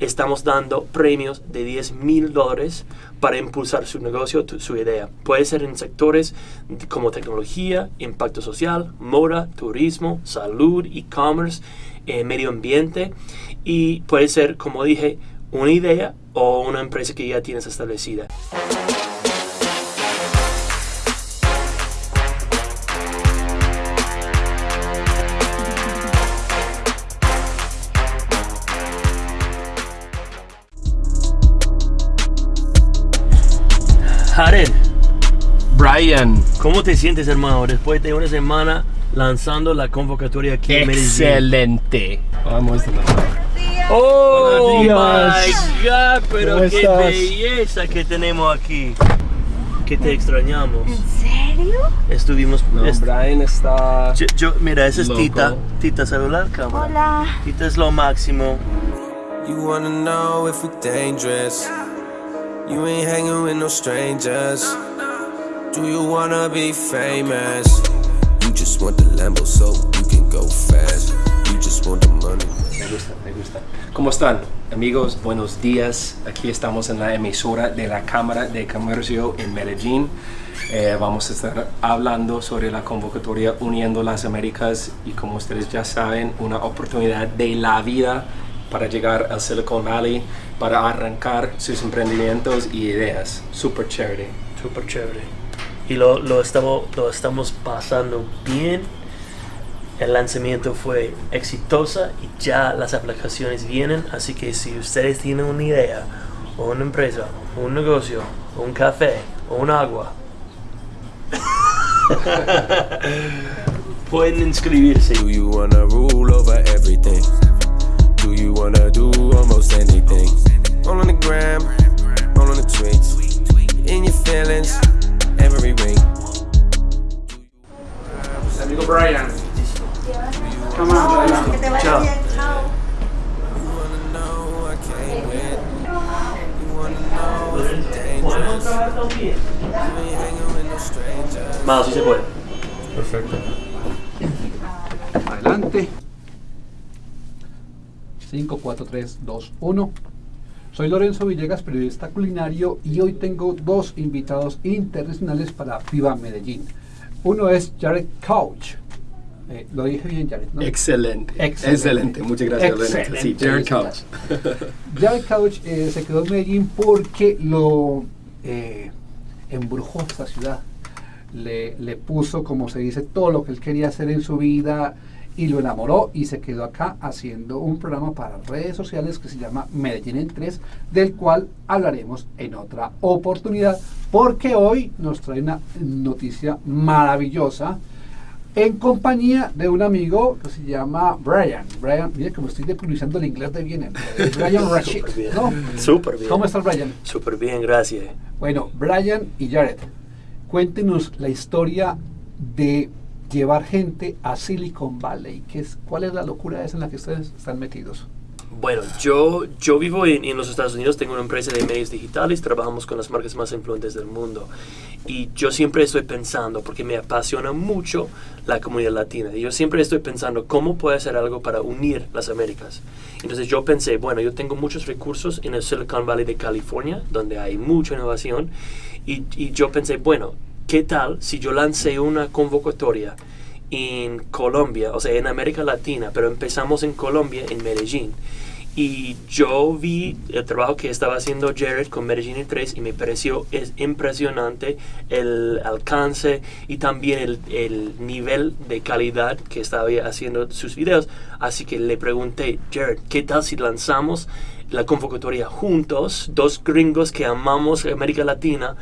estamos dando premios de 10 mil dólares para impulsar su negocio, tu- su idea. Puede ser en sectores como tecnología, impacto social, moda, turismo, salud, e-commerce, eh, medio ambiente y puede ser, como dije, una idea o una empresa que ya tienes establecida. Jared, Brian, ¿cómo te sientes, hermano, después de una semana lanzando la convocatoria aquí en Medellín? excelente. Vamos a ¡Oh, Buenos my. God! Pero ¿Cómo qué estás? belleza que tenemos aquí. Que te extrañamos. ¿En serio? Estuvimos... No, est- Brian está. yo, yo- mira, esa es Loco. Tita. Tita, celular, cámara. Hola. Tita es lo máximo. You wanna know if we're dangerous? You ain't hanging with no strangers. Do you wanna be famous? You just want the Lambo so you can go fast. You just want the money. Me gusta, me gusta. ¿Cómo están, amigos? Buenos días. Aquí estamos en la emisora de la Cámara de Comercio en Medellín. Eh, vamos a estar hablando sobre la convocatoria Uniendo las Américas y como ustedes ya saben, una oportunidad de la vida para llegar al Silicon Valley, para arrancar sus emprendimientos y ideas. Super chévere. Súper chévere. Y lo, lo, estamos, lo estamos pasando bien. El lanzamiento fue exitosa y ya las aplicaciones vienen. Así que si ustedes tienen una idea, o una empresa, o un negocio, o un café, o un agua, pueden inscribirse. Do you wanna rule over everything? Do you wanna do almost anything? All on the gram, all on the tweets, in your feelings, every ring. Amigo Brian. Come on, Brian. Que te vaya Chao. bien. Chao. You wanna know I can't win. You wanna know if we're dangerous? You ain't hanging with no strangers. Más, si se puede. Perfecto. Adelante. 5, 4, 3, 2, 1. Soy Lorenzo Villegas, periodista culinario, y hoy tengo dos invitados internacionales para Viva Medellín. Uno es Jared Couch. Eh, lo dije bien, Jared, ¿no? Excelente. Excelente. Excelente. Muchas gracias, Lorenzo. Sí, Jared Couch. Jared Couch eh, se quedó en Medellín porque lo eh, embrujó esta ciudad. Le, le puso, como se dice, todo lo que él quería hacer en su vida y lo enamoró y se quedó acá haciendo un programa para redes sociales que se llama Medellín en 3, del cual hablaremos en otra oportunidad, porque hoy nos trae una noticia maravillosa en compañía de un amigo que se llama Brian. Brian, mire como estoy depronunciando el inglés de bien. Brian Rashid. Súper bien. ¿no? Súper bien. ¿Cómo estás, Brian? Súper bien, gracias. Bueno, Brian y Jared, cuéntenos la historia de llevar gente a Silicon Valley. ¿Qué es, ¿Cuál es la locura esa en la que ustedes están metidos? Bueno, yo, yo vivo en, en los Estados Unidos, tengo una empresa de medios digitales, trabajamos con las marcas más influyentes del mundo. Y yo siempre estoy pensando, porque me apasiona mucho la comunidad latina, y yo siempre estoy pensando cómo puedo hacer algo para unir las Américas. Entonces yo pensé, bueno, yo tengo muchos recursos en el Silicon Valley de California, donde hay mucha innovación, y, y yo pensé, bueno, ¿qué tal si yo lancé una convocatoria en Colombia, o sea, en América Latina, pero empezamos en Colombia, en Medellín. Y yo vi el trabajo que estaba haciendo Jared con Medellín en 3 y me pareció es impresionante el alcance y también el, el nivel de calidad que estaba haciendo sus videos. Así que le pregunté, Jared, ¿qué tal si lanzamos la convocatoria juntos, dos gringos que amamos América Latina?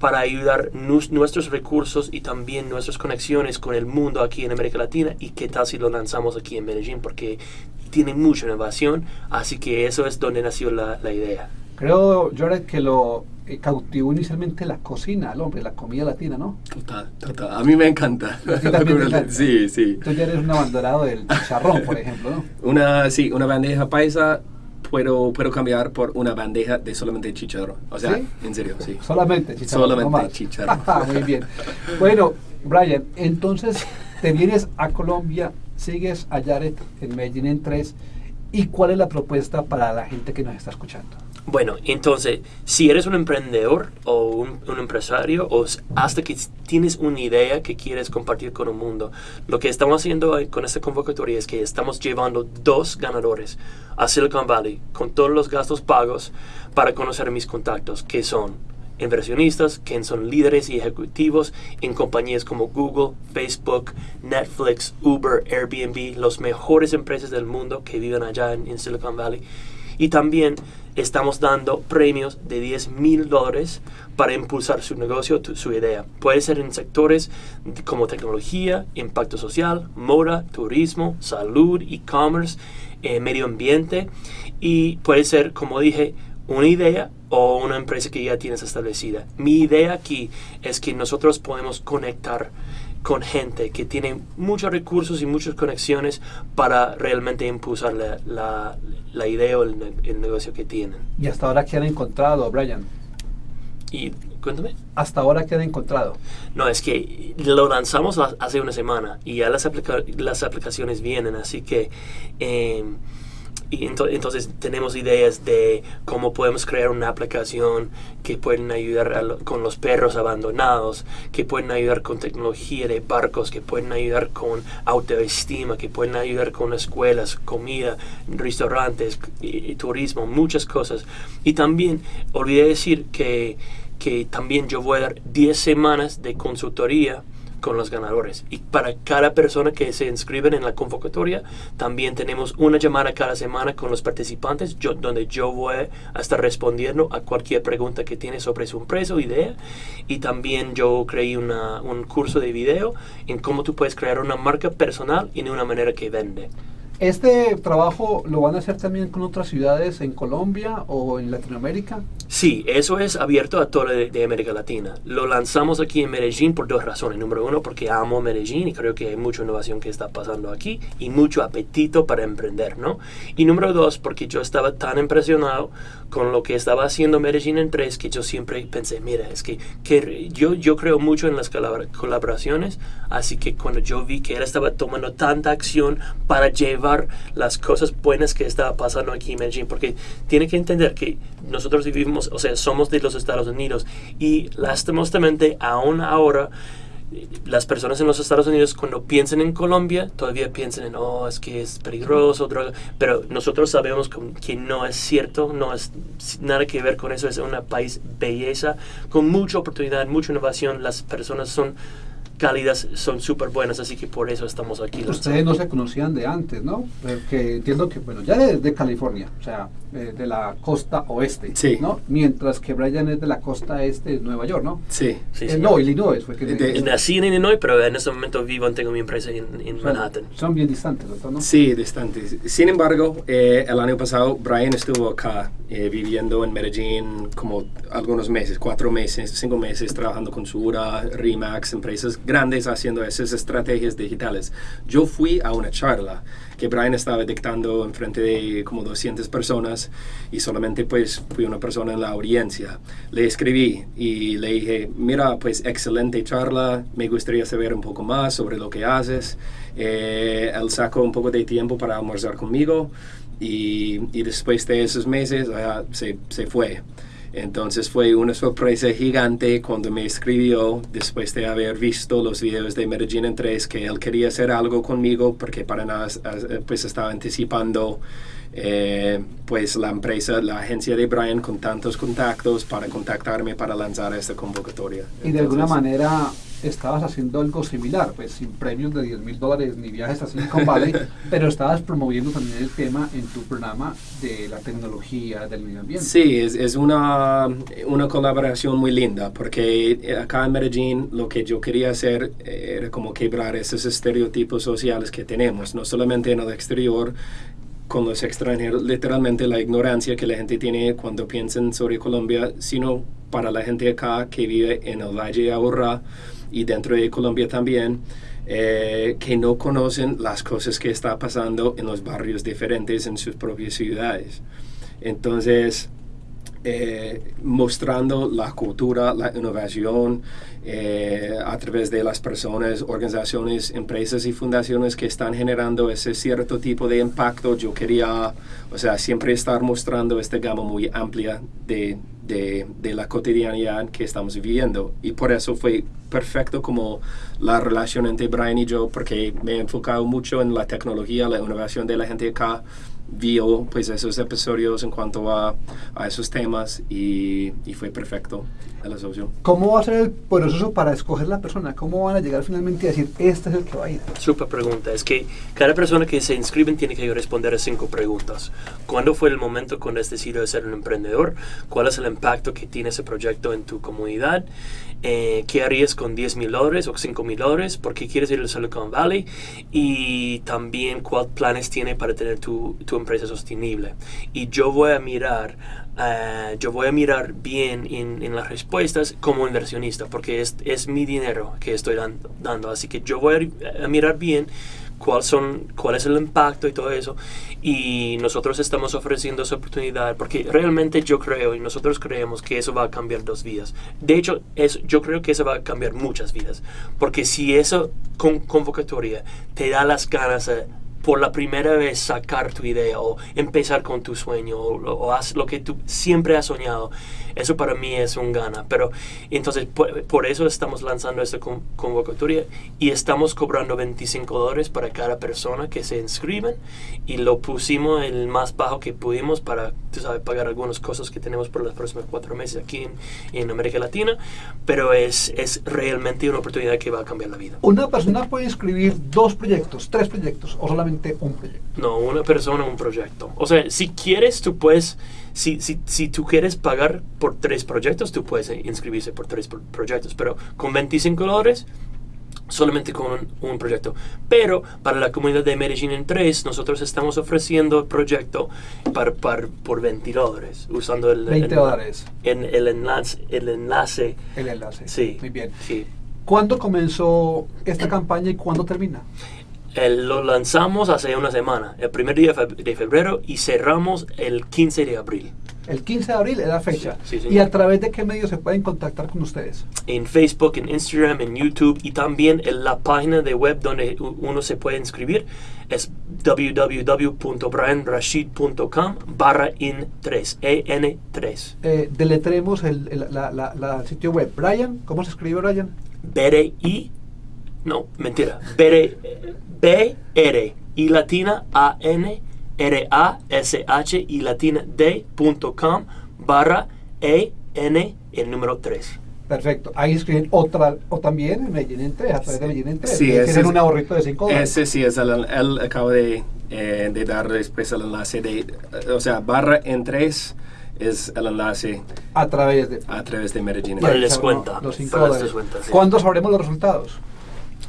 Para ayudar nus- nuestros recursos y también nuestras conexiones con el mundo aquí en América Latina y qué tal si lo lanzamos aquí en Medellín porque tiene mucha innovación, así que eso es donde nació la, la idea. Creo, Jared, que lo eh, cautivó inicialmente la cocina, el hombre, la comida latina, ¿no? Total, total. A mí me encanta. A ti también te encanta. Sí, sí. Tú ya eres un abanderado del chicharrón, por ejemplo, ¿no? Una, sí, una bandeja paisa puedo, puedo cambiar por una bandeja de solamente chicharrón. O sea, ¿Sí? en serio, sí. Solamente chicharrón. Solamente no chicharrón. Muy bien. Bueno, Brian, entonces te vienes a Colombia, sigues a Jared en Medellín en 3 ¿Y cuál es la propuesta para la gente que nos está escuchando? Bueno, entonces, si eres un emprendedor o un, empresario o hasta que tienes una idea que quieres compartir con el mundo, lo que estamos haciendo con esta convocatoria es que estamos llevando dos ganadores a Silicon Valley con todos los gastos pagos para conocer mis contactos, que son inversionistas, que son líderes y ejecutivos en compañías como Google, Facebook, Netflix, Uber, Airbnb, las mejores empresas del mundo que viven allá en Silicon Valley. Y también estamos dando premios de 10 mil dólares para impulsar su negocio, su idea. Puede ser en sectores como tecnología, impacto social, moda, turismo, salud, e-commerce, eh, medio ambiente y puede ser, como dije, una idea o una empresa que ya tienes establecida. Mi idea aquí es que nosotros podemos conectar con gente que tiene muchos recursos y muchas conexiones para realmente impulsar la, la, la idea o el, el, negocio que tienen. ¿Y hasta ahora qué han encontrado, Brian? Y cuéntame. ¿Hasta ahora qué han encontrado? No, es que lo lanzamos hace una semana y ya las, aplica las aplicaciones vienen, así que... Eh, y ento entonces tenemos ideas de cómo podemos crear una aplicación que pueden ayudar lo, con los perros abandonados, que pueden ayudar con tecnología de barcos, que pueden ayudar con autoestima, que pueden ayudar con escuelas, comida, restaurantes, y turismo, muchas cosas. Y también olvidé decir que, que también yo voy a dar 10 semanas de consultoría con los ganadores. Y para cada persona que se inscriben en la convocatoria, también tenemos una llamada cada semana con los participantes, yo, donde yo voy a estar respondiendo a cualquier pregunta que tiene sobre su empresa o idea. Y también yo creé una, un curso de video en cómo tú puedes crear una marca personal y de una manera que vende. ¿Este trabajo lo van a hacer también con otras ciudades en Colombia o en Latinoamérica? Sí, eso es abierto a toda de, de, América Latina. Lo lanzamos aquí en Medellín por dos razones. Número uno, porque amo Medellín y creo que hay mucha innovación que está pasando aquí y mucho apetito para emprender, ¿no? Y número dos, porque yo estaba tan impresionado con lo que estaba haciendo Medellín en 3 que yo siempre pensé, mira, es que, que yo, yo creo mucho en las colaboraciones, así que cuando yo vi que él estaba tomando tanta acción para llevar las cosas buenas que estaba pasando aquí en Medellín, porque tiene que entender que nosotros vivimos, o sea, somos de los Estados Unidos. Y lastimosamente aún ahora las personas en los Estados Unidos cuando piensan en Colombia todavía piensan en, oh, es que es peligroso, droga, pero nosotros sabemos que no es cierto, no es nada que ver con eso, es un país belleza, con mucha oportunidad, mucha innovación, las personas son cálidas son súper buenas, así que por eso estamos aquí. Ustedes no se conocían de antes, ¿no? Porque entiendo que, bueno, ya de, de California, o sea, eh, de la costa oeste, sí. ¿no? Mientras que Brian es de la costa este de Nueva York, ¿no? Sí. sí, eh, no, Illinois fue que... De, nací en Illinois, pero en este momento vivo, tengo mi empresa en, en Manhattan. Son bien distantes, ¿no? Sí, distantes. Sin embargo, eh, el año pasado Brian estuvo acá eh, viviendo en Medellín como algunos meses, cuatro meses, cinco meses, trabajando con Sura, Remax, empresas grandes haciendo esas estrategias digitales. Yo fui a una charla que Brian estaba dictando en frente de como 200 personas y solamente pues fui una persona en la audiencia. Le escribí y le dije, mira, pues excelente charla, me gustaría saber un poco más sobre lo que haces. Eh, él sacó un poco de tiempo para almorzar conmigo y, y después de esos meses uh, se, se fue. Entonces fue una sorpresa gigante cuando me escribió después de haber visto los videos de Medellín en 3 que él quería hacer algo conmigo porque para nada pues estaba anticipando eh, pues la empresa, la agencia de Brian con tantos contactos para contactarme para lanzar esta convocatoria. Y Entonces, de alguna manera estabas haciendo algo similar, pues sin premios de 10 mil dólares ni viajes a Silicon Valley, pero estabas promoviendo también el tema en tu programa de la tecnología del medio ambiente. Sí, es, es una, una colaboración muy linda, porque acá en Medellín lo que yo quería hacer era como quebrar esos estereotipos sociales que tenemos, no solamente en el exterior, con los extranjeros, literalmente la ignorancia que la gente tiene cuando piensan sobre Colombia, sino para la gente acá que vive en el Valle de Aburrá y dentro de Colombia también, eh, que no conocen las cosas que está pasando en los barrios diferentes en sus propias ciudades. Entonces, eh, mostrando la cultura, la innovación eh, a través de las personas, organizaciones, empresas y fundaciones que están generando ese cierto tipo de impacto. Yo quería, o sea, siempre estar mostrando esta gama muy amplia de, de, la cotidianidad que estamos viviendo. Y por eso fue perfecto como la relación entre Brian y yo, porque me he enfocado mucho en la tecnología, la innovación de la gente acá vio pues esos episodios en cuanto a, a esos temas y, y, fue perfecto el asocio. ¿Cómo va a ser el proceso para escoger la persona? ¿Cómo van a llegar finalmente a decir, este es el que va a ir? Super pregunta. Es que cada persona que se inscribe tiene que responder a cinco preguntas. ¿Cuándo fue el momento cuando has decidido ser un emprendedor? ¿Cuál es el impacto que tiene ese proyecto en tu comunidad? Eh, ¿Qué harías con 10 mil dólares o 5 mil dólares? ¿Por qué quieres ir al Silicon Valley? Y también, ¿cuáles planes tiene para tener tu, tu empresa sostenible? Y yo voy a mirar Uh, yo voy a mirar bien en, en, las respuestas como inversionista, porque es, es mi dinero que estoy dando, dando, Así que yo voy a, a mirar bien cuál, son, cuál es el impacto y todo eso. Y nosotros estamos ofreciendo esa oportunidad porque realmente yo creo y nosotros creemos que eso va a cambiar dos vidas. De hecho, eso, yo creo que eso va a cambiar muchas vidas. Porque si esa con, convocatoria te da las ganas por la primera vez sacar tu idea o empezar con tu sueño o, o haz lo que tú siempre has soñado. Eso para mí es un gana. Pero entonces por, por eso estamos lanzando esta con, convocatoria y estamos cobrando 25 dólares para cada persona que se inscriben y lo pusimos el más bajo que pudimos para, tú sabes, pagar algunas cosas que tenemos por los próximos cuatro meses aquí en, en América Latina. Pero es, es realmente una oportunidad que va a cambiar la vida. Una persona puede inscribir dos proyectos, tres proyectos o solamente un proyecto. No, una persona, un proyecto. O sea, si quieres, tú puedes, si, si, si tú quieres pagar por tres proyectos, tú puedes inscribirse por tres pro proyectos, pero con 25 dólares, solamente con un, un, proyecto. Pero para la comunidad de Medellín en 3, nosotros estamos ofreciendo el proyecto para, para, por 20 dólares, usando el, 20 dólares. En, el, enlace, el enlace. El enlace. Sí. Muy bien. Sí. ¿Cuándo comenzó esta campaña y cuándo termina? El, lo lanzamos hace una semana, el primer día de febrero, y cerramos el 15 de abril. El 15 de abril es la fecha. Sí, sí, ¿Y a través de qué medios se pueden contactar con ustedes? En Facebook, en Instagram, en YouTube y también en la página de web donde uno se puede inscribir es www.brianrashid.com barra in3, EN3. Eh, deletremos el, el la, la, la, sitio web. Brian, ¿cómo se escribe Brian? B-R-I, no, mentira, B-R, B-R y latina A-N R-A-S-H y latina D.com barra E-N el número 3. Perfecto. Ahí escriben otra, o también en Medellín en 3, a través de Medellín en 3. Sí, ese tienen un ahorrito de 5 dólares. Ese sí es el, él acaba de, eh, de dar después el enlace de, o sea, barra en 3 es el enlace a través de, a través de Medellín. Para el descuenta. Los 5 para el dólares. descuento, sí. ¿Cuándo sabremos los resultados?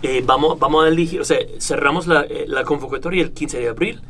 Eh, vamos, vamos a elegir, o sea, cerramos la, eh, la convocatoria el 15 de abril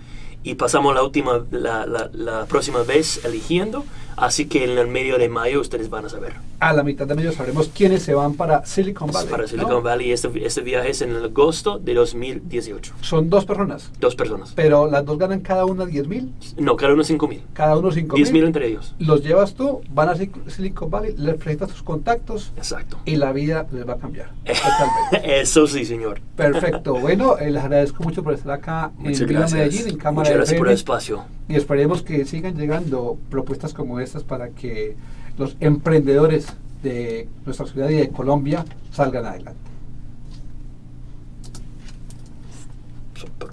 y pasamos la última, la, la, la, próxima vez eligiendo, así que en el medio de mayo ustedes van a saber. A la mitad de mayo sabremos quiénes se van para Silicon Valley. Para Silicon ¿no? Valley, este, este viaje es en el agosto de 2018. Son dos personas, Dos personas. pero las dos ganan cada una 10 mil, No, cada uno 5 mil. cada uno 5 10 mil mil. entre ellos. Los llevas tú, van a Sil- Silicon Valley, les presentas tus contactos Exacto. y la vida les va a cambiar. Totalmente. Eso sí, señor. Perfecto. Bueno, eh, les agradezco mucho por estar acá Muchas en gracias. Medellín, en Cámara Muchas gracias por el espacio. y esperemos que sigan llegando propuestas como estas para que los emprendedores de nuestra ciudad y de Colombia salgan adelante.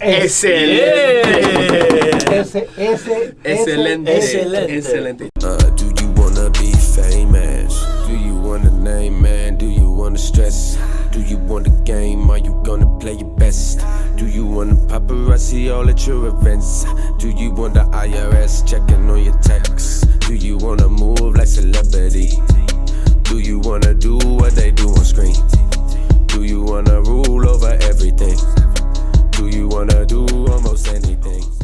Excelente. Ese, ese, Excelente. Excelente. Excelente. Uh, do you wanna be famous? Do you wanna name, man? Do you wanna stress? Do you want the game? Are you gonna play your best? Do you want the paparazzi all at your events? Do you want the IRS checking on your texts? Do you wanna move like celebrity? Do you wanna do what they do on screen? Do you wanna rule over everything? Do you wanna do almost anything?